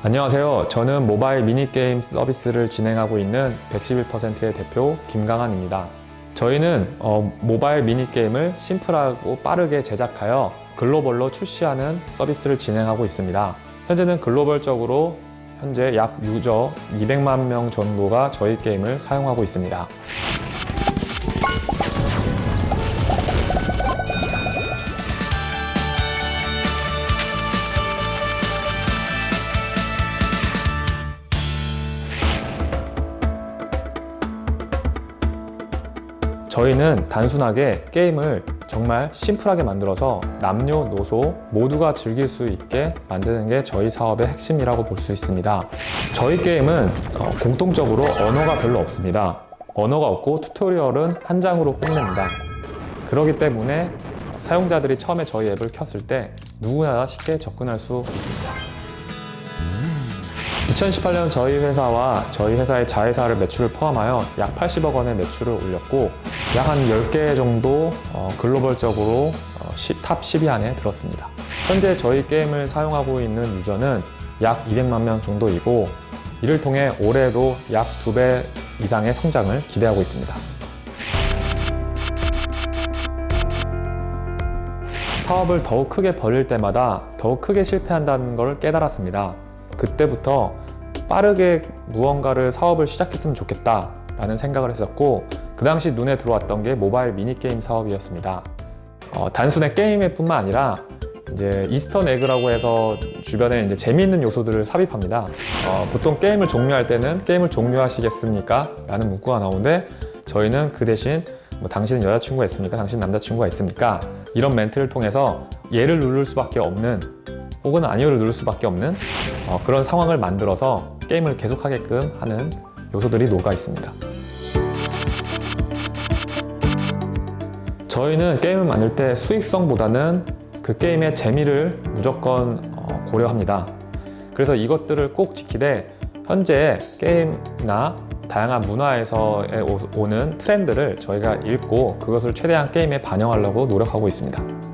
안녕하세요. 저는 모바일 미니게임 서비스를 진행하고 있는 111%의 대표 김강한입니다. 저희는 어, 모바일 미니게임을 심플하고 빠르게 제작하여 글로벌로 출시하는 서비스를 진행하고 있습니다. 현재는 글로벌적으로 현재 약 유저 200만 명 정도가 저희 게임을 사용하고 있습니다. 저희는 단순하게 게임을 정말 심플하게 만들어서 남녀노소 모두가 즐길 수 있게 만드는 게 저희 사업의 핵심이라고 볼 수 있습니다. 저희 게임은 어, 공통적으로 언어가 별로 없습니다. 언어가 없고 튜토리얼은 한 장으로 끝냅니다. 그렇기 때문에 사용자들이 처음에 저희 앱을 켰을 때 누구나 쉽게 접근할 수 있습니다. 2018년 저희 회사와 저희 회사의 자회사를 매출을 포함하여 약 80억 원의 매출을 올렸고 약 한 10개 정도 어, 글로벌적으로 어, 시- top 10위 안에 들었습니다. 현재 저희 게임을 사용하고 있는 유저는 약 200만 명 정도이고 이를 통해 올해도 약 2배 이상의 성장을 기대하고 있습니다. 사업을 더욱 크게 벌릴 때마다 더욱 크게 실패한다는 걸 깨달았습니다. 그때부터 빠르게 무언가를 사업을 시작했으면 좋겠다 라는 생각을 했었고 그 당시 눈에 들어왔던 게 모바일 미니게임 사업이었습니다. 어, 단순히 게임의 뿐만 아니라 이제 Easter egg라고 해서 주변에 이제 재미있는 요소들을 삽입합니다. 어, 보통 게임을 종료할 때는 게임을 종료하시겠습니까? 라는 문구가 나오는데 저희는 그 대신 뭐 당신은 여자친구가 있습니까? 당신 남자친구가 있습니까? 이런 멘트를 통해서 예를 누를 수밖에 없는 혹은 아니오를 누를 수밖에 없는 어, 그런 상황을 만들어서 게임을 계속하게끔 하는 요소들이 녹아 있습니다. 저희는 게임을 만들 때 수익성보다는 그 게임의 재미를 무조건 어, 고려합니다. 그래서 이것들을 꼭 지키되 현재 게임이나 다양한 문화에서 오- 오는 트렌드를 저희가 읽고 그것을 최대한 게임에 반영하려고 노력하고 있습니다.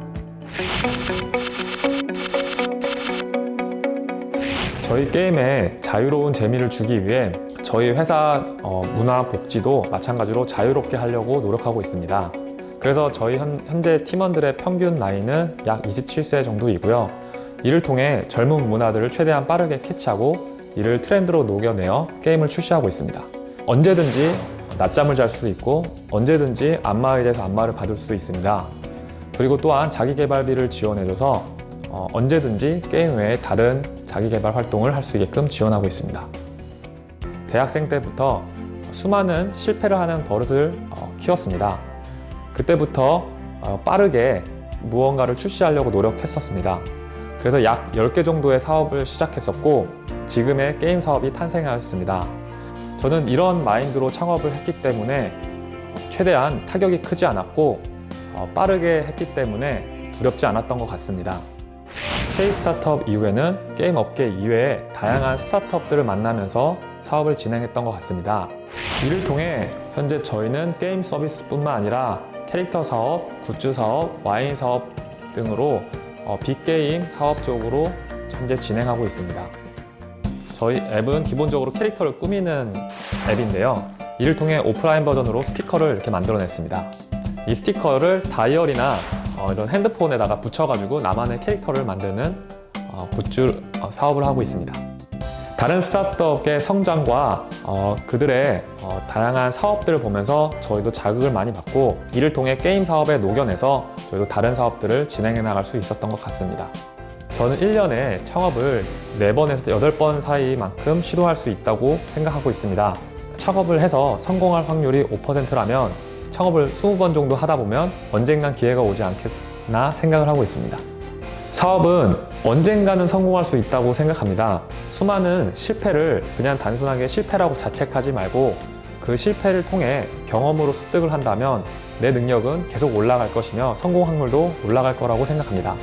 저희 게임에 자유로운 재미를 주기 위해 저희 회사 어, 문화 복지도 마찬가지로 자유롭게 하려고 노력하고 있습니다. 그래서 저희 현, 현재 팀원들의 평균 나이는 약 27세 정도이고요. 이를 통해 젊은 문화들을 최대한 빠르게 캐치하고 이를 트렌드로 녹여내어 게임을 출시하고 있습니다. 언제든지 낮잠을 잘 수도 있고 언제든지 안마의자에서 안마를 받을 수도 있습니다. 그리고 또한 자기 개발비를 지원해줘서 어, 언제든지 게임 외에 다른 자기개발 활동을 할 수 있게끔 지원하고 있습니다. 대학생 때부터 수많은 실패를 하는 버릇을 어, 키웠습니다. 그때부터 어, 빠르게 무언가를 출시하려고 노력했었습니다. 그래서 약 10개 정도의 사업을 시작했었고 지금의 게임 사업이 탄생하였습니다. 저는 이런 마인드로 창업을 했기 때문에 최대한 타격이 크지 않았고 어, 빠르게 했기 때문에 두렵지 않았던 것 같습니다. K 스타트업 이후에는 게임 업계 이외에 다양한 스타트업들을 만나면서 사업을 진행했던 것 같습니다. 이를 통해 현재 저희는 게임 서비스뿐만 아니라 캐릭터 사업, 굿즈 사업, 와인 사업 등으로 어, 빅게임 사업 쪽으로 현재 진행하고 있습니다. 저희 앱은 기본적으로 캐릭터를 꾸미는 앱인데요. 이를 통해 오프라인 버전으로 스티커를 이렇게 만들어냈습니다. 이 스티커를 다이어리나 어, 이런 핸드폰에다가 붙여가지고 나만의 캐릭터를 만드는 어, 굿즈 어, 사업을 하고 있습니다. 다른 스타트업의 성장과 어, 그들의 어, 다양한 사업들을 보면서 저희도 자극을 많이 받고 이를 통해 게임 사업에 녹여내서 저희도 다른 사업들을 진행해 나갈 수 있었던 것 같습니다. 저는 1년에 창업을 4번에서 8번 사이만큼 시도할 수 있다고 생각하고 있습니다. 창업을 해서 성공할 확률이 5%라면 창업을 20번 정도 하다 보면 언젠간 기회가 오지 않겠나 생각을 하고 있습니다. 사업은 언젠가는 성공할 수 있다고 생각합니다. 수많은 실패를 그냥 단순하게 실패라고 자책하지 말고 그 실패를 통해 경험으로 습득을 한다면 내 능력은 계속 올라갈 것이며 성공 확률도 올라갈 거라고 생각합니다.